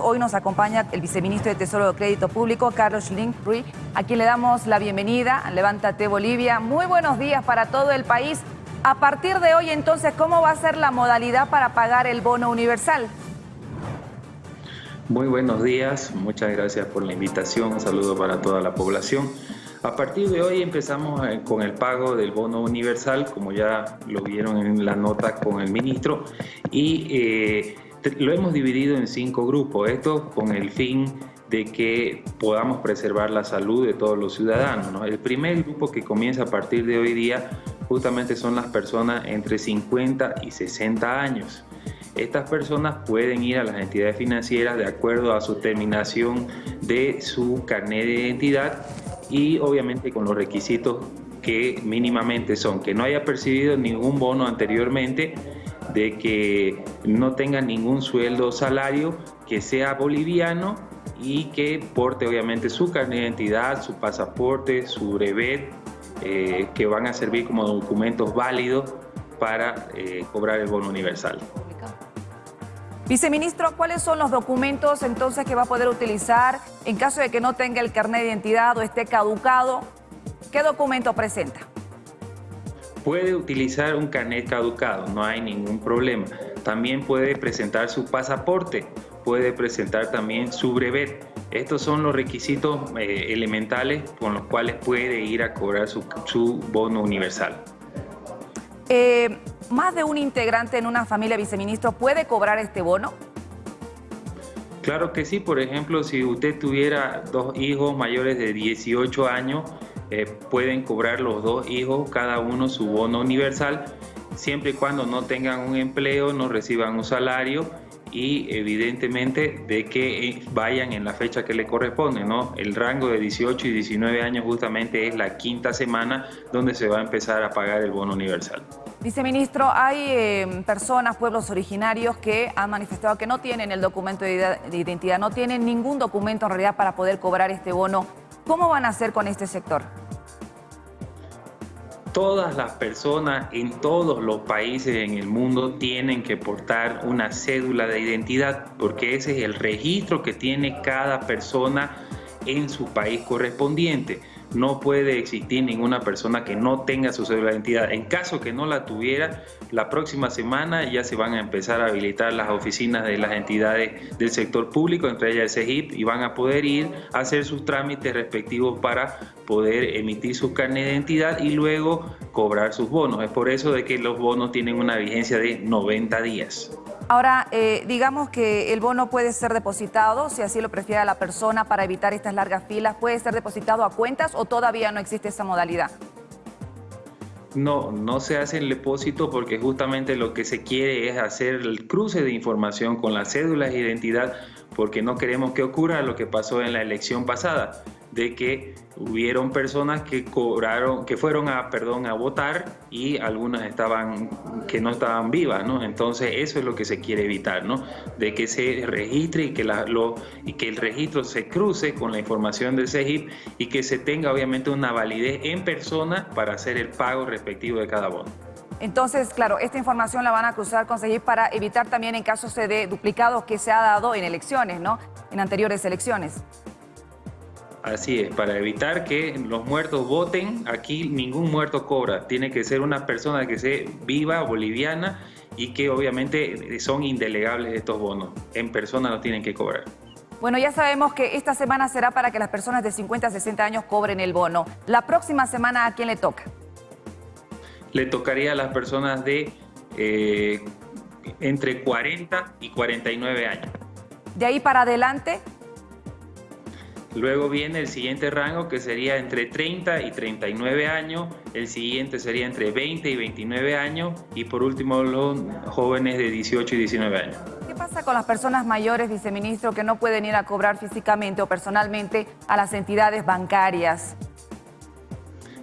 Hoy nos acompaña el viceministro de Tesoro de Crédito Público, Carlos Linkry, a quien le damos la bienvenida. Levántate Bolivia. Muy buenos días para todo el país. A partir de hoy, entonces, ¿cómo va a ser la modalidad para pagar el bono universal? Muy buenos días, muchas gracias por la invitación. Un saludo para toda la población. A partir de hoy empezamos eh, con el pago del bono universal, como ya lo vieron en la nota con el ministro, y eh, lo hemos dividido en cinco grupos, esto con el fin de que podamos preservar la salud de todos los ciudadanos. El primer grupo que comienza a partir de hoy día justamente son las personas entre 50 y 60 años. Estas personas pueden ir a las entidades financieras de acuerdo a su terminación de su carnet de identidad y obviamente con los requisitos que mínimamente son que no haya percibido ningún bono anteriormente, de que no tenga ningún sueldo o salario, que sea boliviano y que porte obviamente su carnet de identidad, su pasaporte, su brevet, eh, que van a servir como documentos válidos para eh, cobrar el bono universal. Viceministro, ¿cuáles son los documentos entonces que va a poder utilizar en caso de que no tenga el carnet de identidad o esté caducado? ¿Qué documento presenta? Puede utilizar un carnet caducado, no hay ningún problema. También puede presentar su pasaporte, puede presentar también su brevet. Estos son los requisitos eh, elementales con los cuales puede ir a cobrar su, su bono universal. Eh, ¿Más de un integrante en una familia viceministro puede cobrar este bono? Claro que sí, por ejemplo, si usted tuviera dos hijos mayores de 18 años, eh, pueden cobrar los dos hijos cada uno su bono universal, siempre y cuando no tengan un empleo, no reciban un salario y evidentemente de que eh, vayan en la fecha que le corresponde, ¿no? El rango de 18 y 19 años justamente es la quinta semana donde se va a empezar a pagar el bono universal. Viceministro, hay eh, personas, pueblos originarios que han manifestado que no tienen el documento de identidad, no tienen ningún documento en realidad para poder cobrar este bono. ¿Cómo van a hacer con este sector? Todas las personas en todos los países en el mundo tienen que portar una cédula de identidad porque ese es el registro que tiene cada persona en su país correspondiente no puede existir ninguna persona que no tenga su cédula de identidad. En caso que no la tuviera, la próxima semana ya se van a empezar a habilitar las oficinas de las entidades del sector público, entre ellas el CEGIP, y van a poder ir a hacer sus trámites respectivos para poder emitir su carnet de identidad y luego cobrar sus bonos. Es por eso de que los bonos tienen una vigencia de 90 días. Ahora, eh, digamos que el bono puede ser depositado, si así lo prefiere la persona, para evitar estas largas filas, ¿puede ser depositado a cuentas o todavía no existe esa modalidad? No, no se hace el depósito porque justamente lo que se quiere es hacer el cruce de información con las cédulas de identidad porque no queremos que ocurra lo que pasó en la elección pasada de que hubieron personas que cobraron, que fueron a, perdón, a votar y algunas estaban, que no estaban vivas, ¿no? Entonces eso es lo que se quiere evitar, ¿no? De que se registre y que, la, lo, y que el registro se cruce con la información del CEGIP y que se tenga obviamente una validez en persona para hacer el pago respectivo de cada bono. Entonces, claro, esta información la van a cruzar con CEGIP para evitar también en casos de duplicados que se ha dado en elecciones, ¿no? En anteriores elecciones. Así es, para evitar que los muertos voten, aquí ningún muerto cobra. Tiene que ser una persona que sea viva, boliviana y que obviamente son indelegables estos bonos. En persona no tienen que cobrar. Bueno, ya sabemos que esta semana será para que las personas de 50 a 60 años cobren el bono. La próxima semana, ¿a quién le toca? Le tocaría a las personas de eh, entre 40 y 49 años. De ahí para adelante, Luego viene el siguiente rango que sería entre 30 y 39 años, el siguiente sería entre 20 y 29 años y por último los jóvenes de 18 y 19 años. ¿Qué pasa con las personas mayores, viceministro, que no pueden ir a cobrar físicamente o personalmente a las entidades bancarias?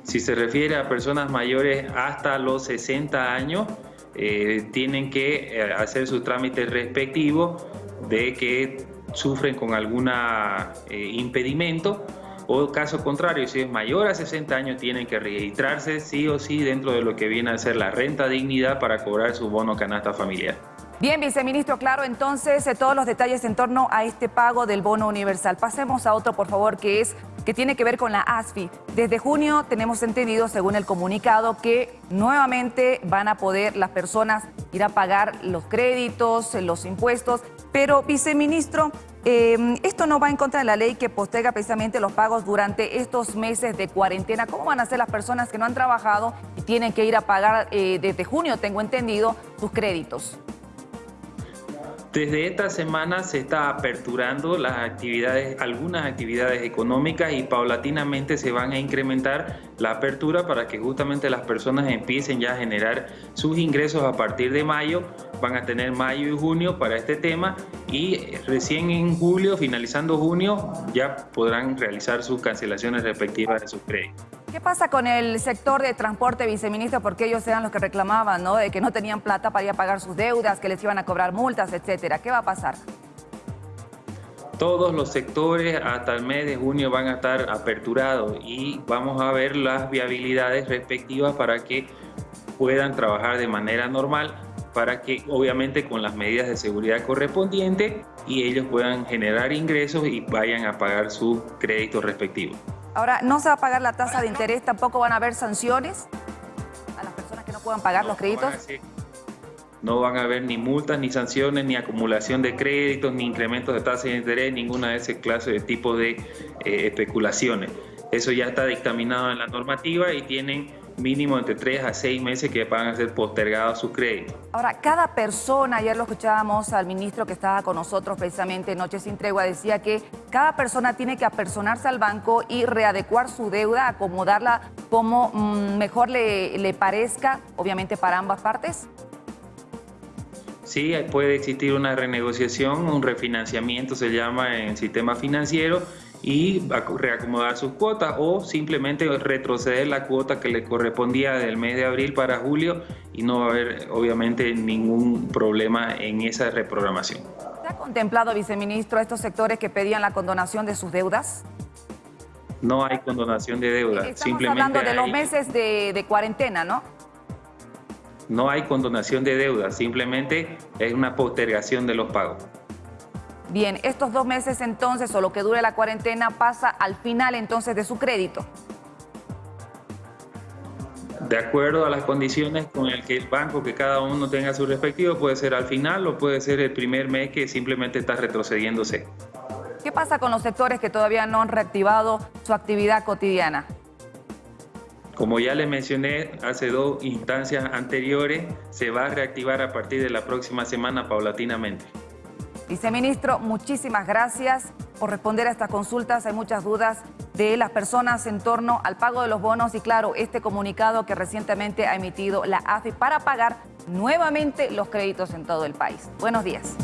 Si se refiere a personas mayores hasta los 60 años, eh, tienen que eh, hacer sus trámites respectivos de que sufren con algún eh, impedimento o caso contrario, si es mayor a 60 años, tienen que registrarse sí o sí dentro de lo que viene a ser la renta dignidad para cobrar su bono canasta familiar. Bien, viceministro, claro, entonces eh, todos los detalles en torno a este pago del bono universal. Pasemos a otro, por favor, que es que tiene que ver con la ASFI. Desde junio tenemos entendido, según el comunicado, que nuevamente van a poder las personas ir a pagar los créditos, los impuestos. Pero, viceministro, eh, esto no va en contra de la ley que postega precisamente los pagos durante estos meses de cuarentena. ¿Cómo van a ser las personas que no han trabajado y tienen que ir a pagar eh, desde junio, tengo entendido, sus créditos? Desde esta semana se está aperturando las actividades, algunas actividades económicas y paulatinamente se van a incrementar la apertura para que justamente las personas empiecen ya a generar sus ingresos a partir de mayo. Van a tener mayo y junio para este tema y recién en julio, finalizando junio, ya podrán realizar sus cancelaciones respectivas de sus créditos. ¿Qué pasa con el sector de transporte, viceministro? Porque ellos eran los que reclamaban, ¿no? De que no tenían plata para ir a pagar sus deudas, que les iban a cobrar multas, etcétera. ¿Qué va a pasar? Todos los sectores hasta el mes de junio van a estar aperturados y vamos a ver las viabilidades respectivas para que puedan trabajar de manera normal, para que obviamente con las medidas de seguridad correspondientes y ellos puedan generar ingresos y vayan a pagar sus créditos respectivos. Ahora, ¿no se va a pagar la tasa de interés? ¿Tampoco van a haber sanciones a las personas que no puedan pagar los créditos? No van a haber ni multas, ni sanciones, ni acumulación de créditos, ni incrementos de tasa de interés, ninguna de ese clase de tipo de eh, especulaciones. Eso ya está dictaminado en la normativa y tienen mínimo entre tres a seis meses que van a ser postergados sus créditos. Ahora, cada persona, ayer lo escuchábamos al ministro que estaba con nosotros precisamente Noche Sin Tregua, decía que cada persona tiene que apersonarse al banco y readecuar su deuda, acomodarla como mm, mejor le, le parezca, obviamente para ambas partes. Sí, puede existir una renegociación, un refinanciamiento se llama en el sistema financiero y reacomodar sus cuotas o simplemente retroceder la cuota que le correspondía del mes de abril para julio y no va a haber obviamente ningún problema en esa reprogramación. ¿Se ha contemplado, viceministro, estos sectores que pedían la condonación de sus deudas? No hay condonación de deuda. Estamos simplemente hablando de los meses de, de cuarentena, ¿no? No hay condonación de deuda, simplemente es una postergación de los pagos. Bien, estos dos meses entonces, o lo que dure la cuarentena, pasa al final entonces de su crédito. De acuerdo a las condiciones con el que el banco, que cada uno tenga su respectivo, puede ser al final o puede ser el primer mes que simplemente está retrocediéndose. ¿Qué pasa con los sectores que todavía no han reactivado su actividad cotidiana? Como ya le mencioné hace dos instancias anteriores, se va a reactivar a partir de la próxima semana paulatinamente. Viceministro, muchísimas gracias por responder a estas consultas. Hay muchas dudas de las personas en torno al pago de los bonos y claro, este comunicado que recientemente ha emitido la AFI para pagar nuevamente los créditos en todo el país. Buenos días.